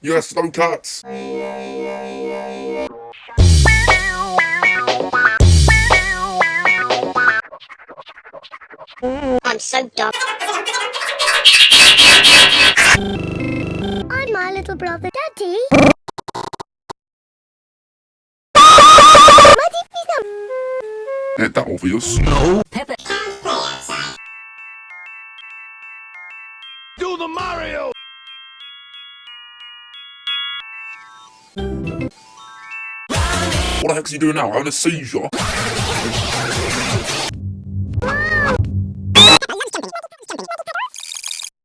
Yes, no cuts. I'm so dumb. I'm my little brother, Daddy. Ain't that obvious? No, Pepper. Do the Mario! What the heck's he doing now? Having a seizure?